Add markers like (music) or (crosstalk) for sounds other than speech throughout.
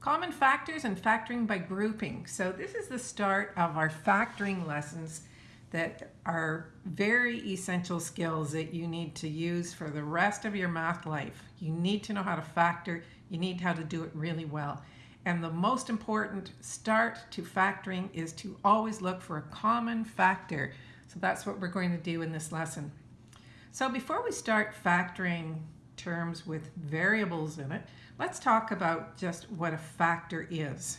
Common factors and factoring by grouping. So this is the start of our factoring lessons that are very essential skills that you need to use for the rest of your math life. You need to know how to factor, you need how to do it really well. And the most important start to factoring is to always look for a common factor. So that's what we're going to do in this lesson. So before we start factoring terms with variables in it, let's talk about just what a factor is.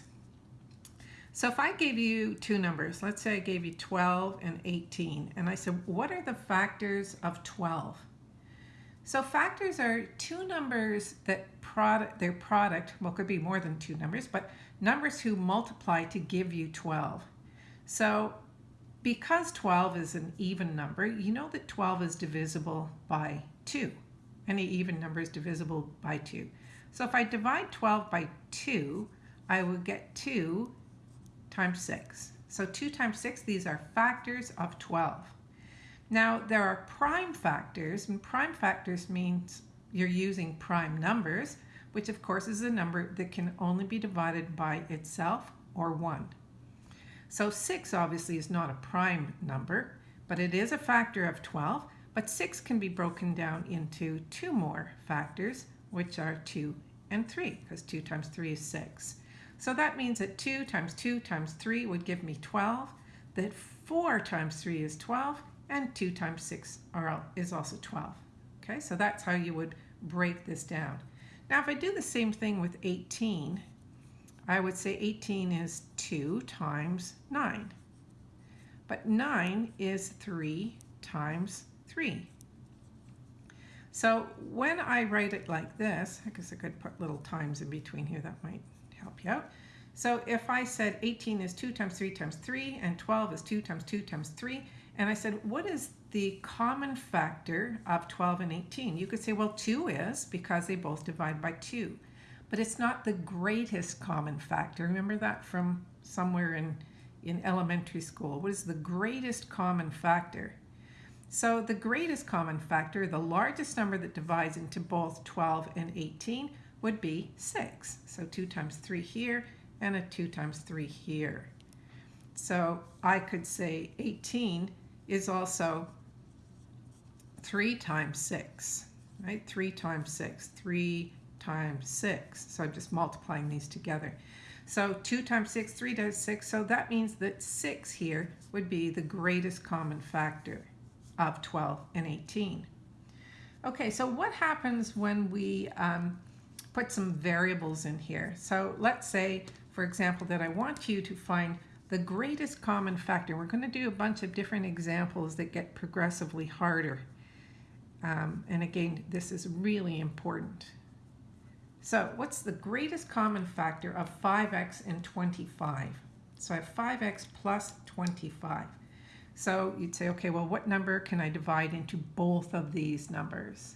So if I gave you two numbers, let's say I gave you 12 and 18, and I said, what are the factors of 12? So factors are two numbers that product, their product, well, could be more than two numbers, but numbers who multiply to give you 12. So because 12 is an even number, you know that 12 is divisible by 2. Any even number is divisible by 2. So if I divide 12 by 2, I will get 2 times 6. So 2 times 6, these are factors of 12. Now there are prime factors, and prime factors means you're using prime numbers, which of course is a number that can only be divided by itself or 1. So 6 obviously is not a prime number, but it is a factor of 12, but 6 can be broken down into two more factors, which are 2 and 3, because 2 times 3 is 6. So that means that 2 times 2 times 3 would give me 12, that 4 times 3 is 12, and 2 times 6 are, is also 12. Okay, so that's how you would break this down. Now if I do the same thing with 18, I would say 18 is 2 times 9. But 9 is 3 times 3. So when I write it like this, I guess I could put little times in between here, that might help you out. So if I said 18 is 2 times 3 times 3, and 12 is 2 times 2 times 3, and I said, what is the common factor of 12 and 18? You could say, well, 2 is, because they both divide by 2. But it's not the greatest common factor. Remember that from somewhere in, in elementary school. What is the greatest common factor? So the greatest common factor, the largest number that divides into both 12 and 18, would be 6. So 2 times 3 here and a 2 times 3 here. So I could say 18 is also 3 times 6, right? 3 times 6, 3 times 6. So I'm just multiplying these together. So 2 times 6, 3 times 6. So that means that 6 here would be the greatest common factor of 12 and 18. Okay, so what happens when we um, put some variables in here? So let's say, for example, that I want you to find the greatest common factor. We're going to do a bunch of different examples that get progressively harder. Um, and again, this is really important. So what's the greatest common factor of 5x and 25? So I have 5x plus 25. So you'd say, okay, well, what number can I divide into both of these numbers?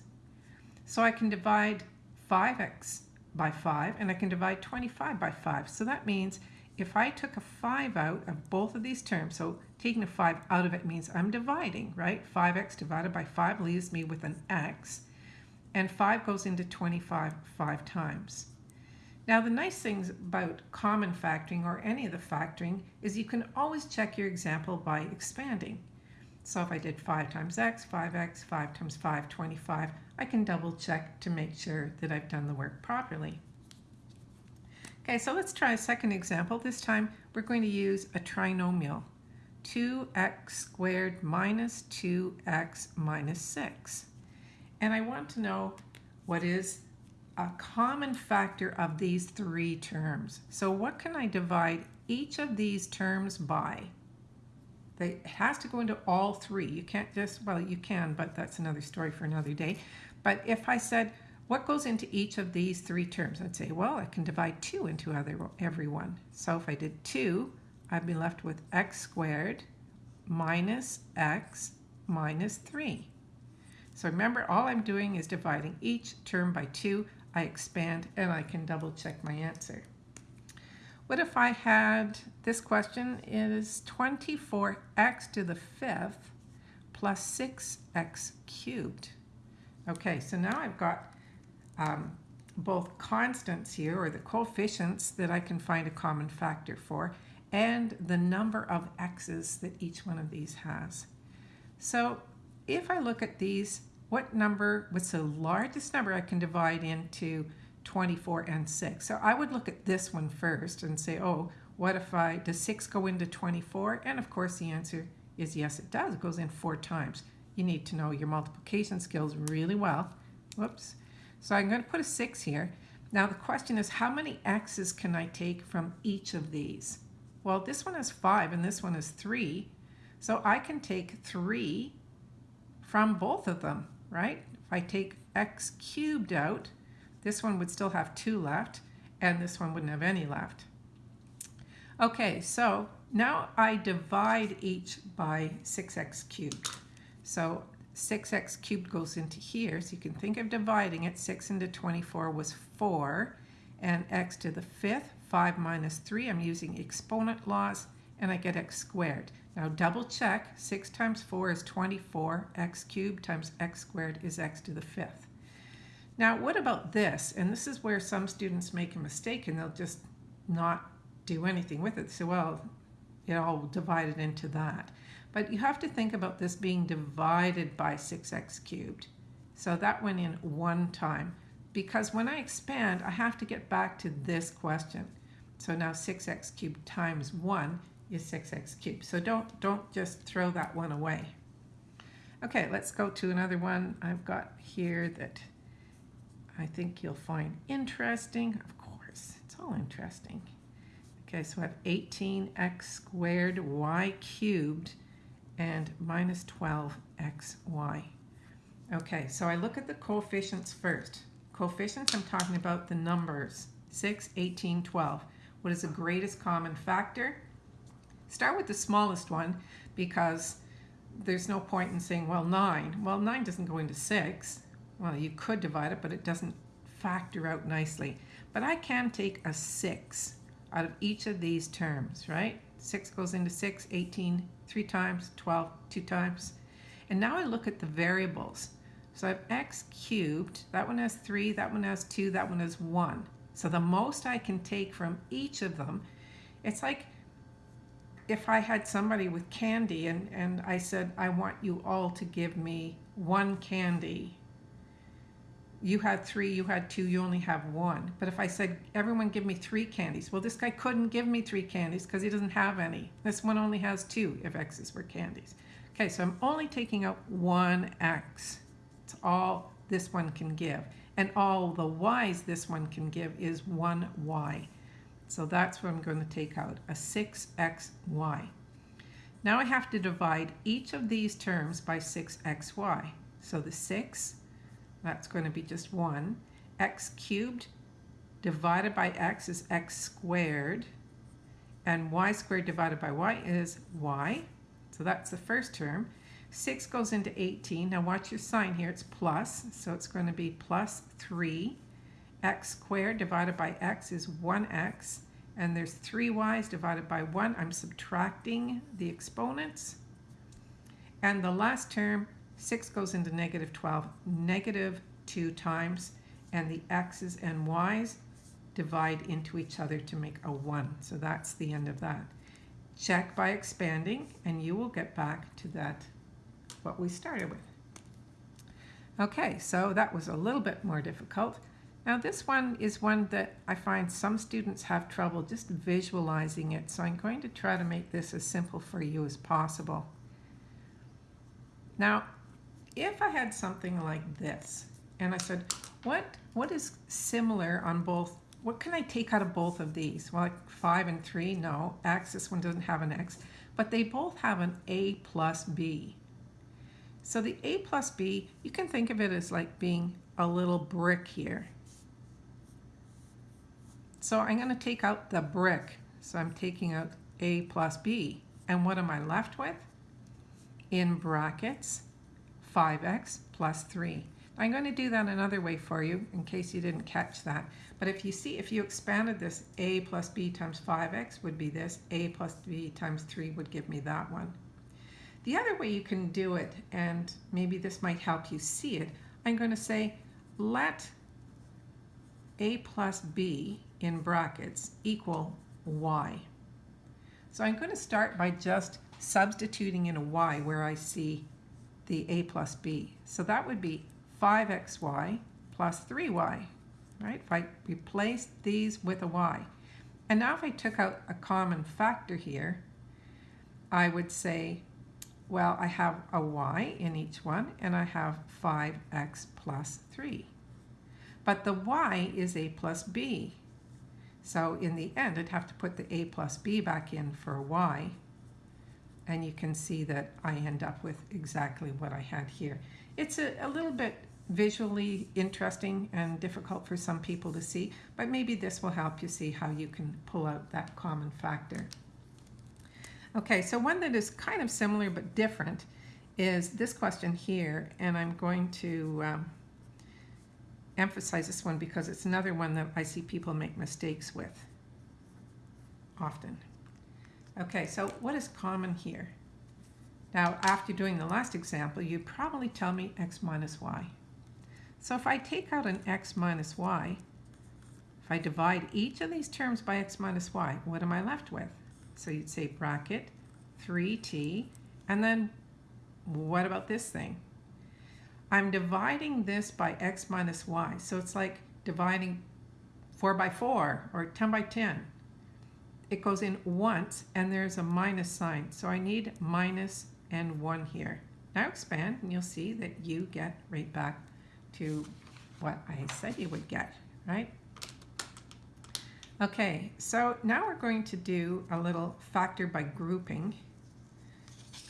So I can divide 5x by 5 and I can divide 25 by 5. So that means if I took a 5 out of both of these terms, so taking a 5 out of it means I'm dividing, right? 5x divided by 5 leaves me with an x, and 5 goes into 25 five times. Now the nice things about common factoring or any of the factoring is you can always check your example by expanding. So if I did 5 times x, 5x, 5 times 5, 25, I can double check to make sure that I've done the work properly. Okay, so let's try a second example. This time we're going to use a trinomial. 2x squared minus 2x minus 6. And I want to know what is a common factor of these three terms. So what can I divide each of these terms by? They, it has to go into all three. You can't just, well, you can, but that's another story for another day. But if I said, what goes into each of these three terms? I'd say, well, I can divide 2 into other, every one. So if I did 2, I'd be left with x squared minus x minus 3. So remember, all I'm doing is dividing each term by 2. I expand and I can double check my answer. What if I had, this question is 24x to the fifth plus 6x cubed. Okay, so now I've got um, both constants here, or the coefficients that I can find a common factor for, and the number of x's that each one of these has. So if I look at these, what number, what's the largest number I can divide into 24 and 6? So I would look at this one first and say, oh, what if I, does 6 go into 24? And of course the answer is yes, it does. It goes in four times. You need to know your multiplication skills really well. Whoops. So I'm going to put a 6 here. Now the question is, how many x's can I take from each of these? Well, this one is 5 and this one is 3. So I can take 3 from both of them, right? If I take x cubed out, this one would still have 2 left, and this one wouldn't have any left. Okay, so now I divide each by 6x cubed. So 6x cubed goes into here, so you can think of dividing it. 6 into 24 was 4, and x to the fifth, 5 minus 3, I'm using exponent laws, and I get x squared. Now double check, 6 times 4 is 24, x cubed times x squared is x to the fifth. Now what about this? And this is where some students make a mistake and they'll just not do anything with it. So well, it all divided into that. But you have to think about this being divided by 6x cubed. So that went in one time. Because when I expand, I have to get back to this question. So now 6x cubed times 1 is 6x cubed. So don't, don't just throw that one away. Okay, let's go to another one I've got here that I think you'll find interesting. Of course, it's all interesting. Okay, so I have 18x squared y cubed and minus 12xy. Okay, so I look at the coefficients first. Coefficients, I'm talking about the numbers, 6, 18, 12. What is the greatest common factor? Start with the smallest one because there's no point in saying, well, 9. Well, 9 doesn't go into 6. Well, you could divide it, but it doesn't factor out nicely. But I can take a 6 out of each of these terms, right? 6 goes into 6, 18 three times, 12 two times. And now I look at the variables. So I have x cubed, that one has 3, that one has 2, that one has 1. So the most I can take from each of them, it's like if I had somebody with candy and, and I said, I want you all to give me one candy you had three, you had two, you only have one. But if I said, everyone give me three candies, well, this guy couldn't give me three candies because he doesn't have any. This one only has two if X's were candies. Okay, so I'm only taking out one X. It's all this one can give. And all the Y's this one can give is one Y. So that's what I'm going to take out, a 6xy. Now I have to divide each of these terms by 6xy. So the 6 that's going to be just 1. x cubed divided by x is x squared. And y squared divided by y is y. So that's the first term. 6 goes into 18. Now watch your sign here. It's plus. So it's going to be plus 3. X squared divided by x is 1x. And there's 3 y's divided by 1. I'm subtracting the exponents. And the last term 6 goes into negative 12, negative 2 times, and the x's and y's divide into each other to make a 1. So that's the end of that. Check by expanding, and you will get back to that, what we started with. Okay, so that was a little bit more difficult. Now this one is one that I find some students have trouble just visualizing it, so I'm going to try to make this as simple for you as possible. Now, if I had something like this, and I said, what, what is similar on both, what can I take out of both of these? Well, like 5 and 3, no. X, this one doesn't have an X. But they both have an A plus B. So the A plus B, you can think of it as like being a little brick here. So I'm going to take out the brick. So I'm taking out A plus B. And what am I left with? In brackets, 5x plus 3. I'm going to do that another way for you in case you didn't catch that. But if you see, if you expanded this, a plus b times 5x would be this, a plus b times 3 would give me that one. The other way you can do it, and maybe this might help you see it, I'm going to say let a plus b in brackets equal y. So I'm going to start by just substituting in a y where I see the a plus b. So that would be 5xy plus 3y, right? If I replace these with a y. And now if I took out a common factor here, I would say, well, I have a y in each one, and I have 5x plus 3. But the y is a plus b. So in the end, I'd have to put the a plus b back in for y. And you can see that I end up with exactly what I had here. It's a, a little bit visually interesting and difficult for some people to see, but maybe this will help you see how you can pull out that common factor. Okay, so one that is kind of similar but different is this question here, and I'm going to um, emphasize this one because it's another one that I see people make mistakes with often. Okay, so what is common here? Now, after doing the last example, you'd probably tell me x minus y. So if I take out an x minus y, if I divide each of these terms by x minus y, what am I left with? So you'd say bracket 3t, and then what about this thing? I'm dividing this by x minus y. So it's like dividing 4 by 4 or 10 by 10. It goes in once and there's a minus sign. So I need minus and 1 here. Now expand and you'll see that you get right back to what I said you would get, right? Okay, so now we're going to do a little factor by grouping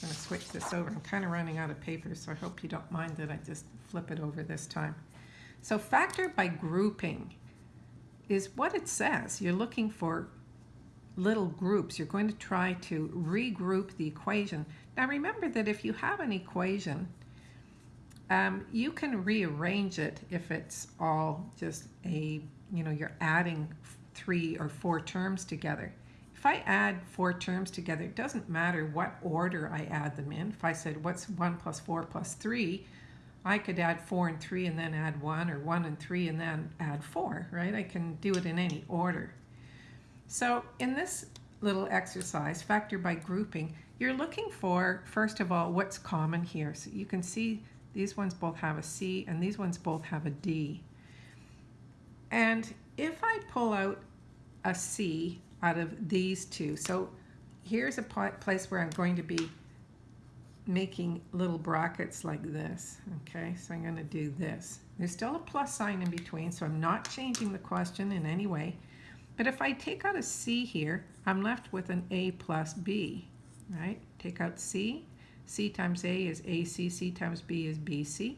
going to switch this over. I'm kind of running out of paper, so I hope you don't mind that I just flip it over this time. So factor by grouping is what it says. You're looking for little groups. You're going to try to regroup the equation. Now remember that if you have an equation, um, you can rearrange it if it's all just a, you know, you're adding three or four terms together. If I add four terms together, it doesn't matter what order I add them in. If I said, what's 1 plus 4 plus 3, I could add 4 and 3 and then add 1, or 1 and 3 and then add 4, right? I can do it in any order. So in this little exercise, factor by grouping, you're looking for, first of all, what's common here. So you can see these ones both have a C and these ones both have a D. And if I pull out a C, out of these two. So here's a place where I'm going to be making little brackets like this. Okay, so I'm going to do this. There's still a plus sign in between, so I'm not changing the question in any way. But if I take out a C here, I'm left with an A plus B, right? Take out C. C times A is AC, C times B is BC.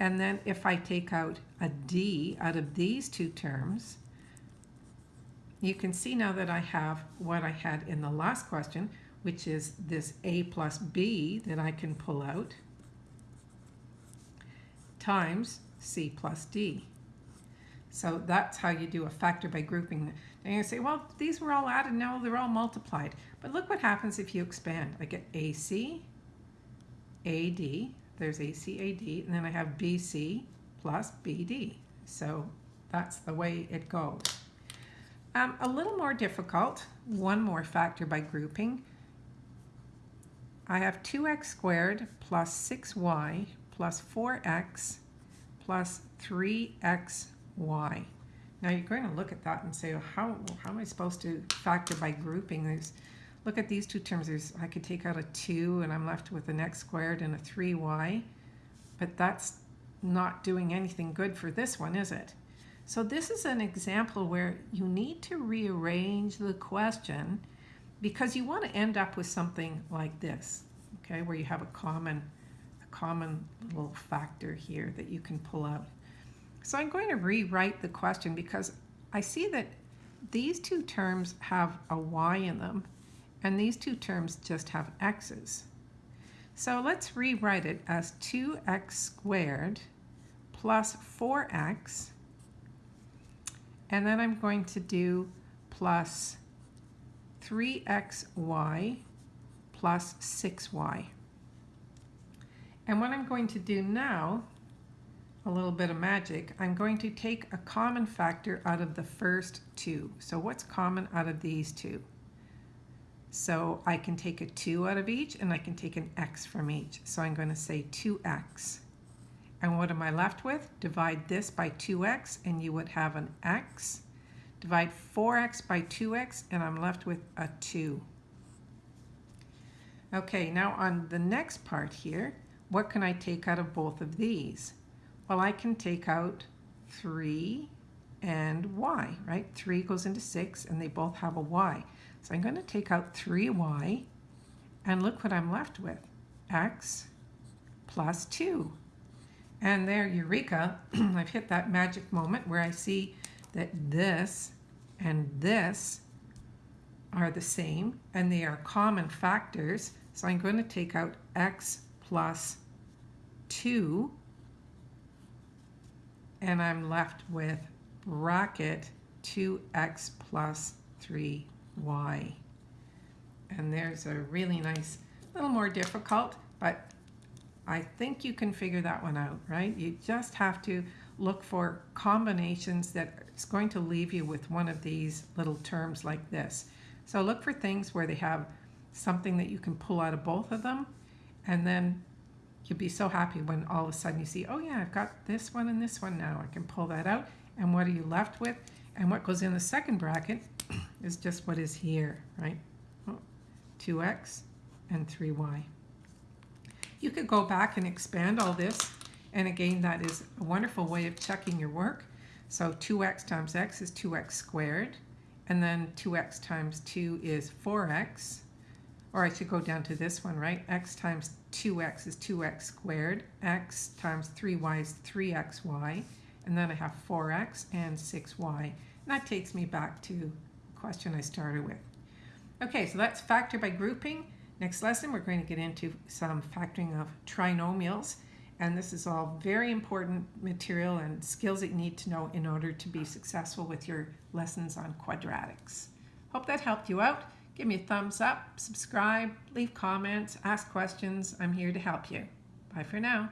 And then if I take out a D out of these two terms, you can see now that I have what I had in the last question, which is this a plus b that I can pull out times c plus d. So that's how you do a factor by grouping. And you say, well, these were all added, now they're all multiplied. But look what happens if you expand. I get AC, AD, there's AC, AD, and then I have BC plus BD. So that's the way it goes. Um, a little more difficult, one more factor by grouping. I have 2x squared plus 6y plus 4x plus 3xy. Now you're going to look at that and say, well, how, how am I supposed to factor by grouping? Look at these two terms. There's, I could take out a 2 and I'm left with an x squared and a 3y. But that's not doing anything good for this one, is it? So this is an example where you need to rearrange the question because you want to end up with something like this, okay, where you have a common, a common little factor here that you can pull out. So I'm going to rewrite the question because I see that these two terms have a y in them and these two terms just have x's. So let's rewrite it as 2x squared plus 4x and then I'm going to do plus 3xy plus 6y. And what I'm going to do now, a little bit of magic, I'm going to take a common factor out of the first two. So what's common out of these two? So I can take a 2 out of each and I can take an x from each. So I'm going to say 2x. And what am I left with? Divide this by 2x and you would have an x. Divide 4x by 2x and I'm left with a 2. Okay, now on the next part here, what can I take out of both of these? Well, I can take out 3 and y, right? 3 goes into 6 and they both have a y. So I'm going to take out 3y and look what I'm left with. x plus 2. And there, eureka, (clears throat) I've hit that magic moment where I see that this and this are the same and they are common factors. So I'm going to take out x plus 2 and I'm left with bracket 2x plus 3 y. And there's a really nice, a little more difficult, but I think you can figure that one out, right? You just have to look for combinations that is going to leave you with one of these little terms like this. So look for things where they have something that you can pull out of both of them, and then you'll be so happy when all of a sudden you see, oh yeah, I've got this one and this one now. I can pull that out. And what are you left with? And what goes in the second bracket is just what is here, right? Oh, 2x and 3y. You could go back and expand all this. And again, that is a wonderful way of checking your work. So 2x times x is 2x squared. And then 2x times 2 is 4x. Or I should go down to this one, right? x times 2x is 2x squared. x times 3y is 3xy. And then I have 4x and 6y. And that takes me back to the question I started with. Okay, so that's factor by grouping. Next lesson, we're going to get into some factoring of trinomials. And this is all very important material and skills that you need to know in order to be successful with your lessons on quadratics. Hope that helped you out. Give me a thumbs up, subscribe, leave comments, ask questions. I'm here to help you. Bye for now.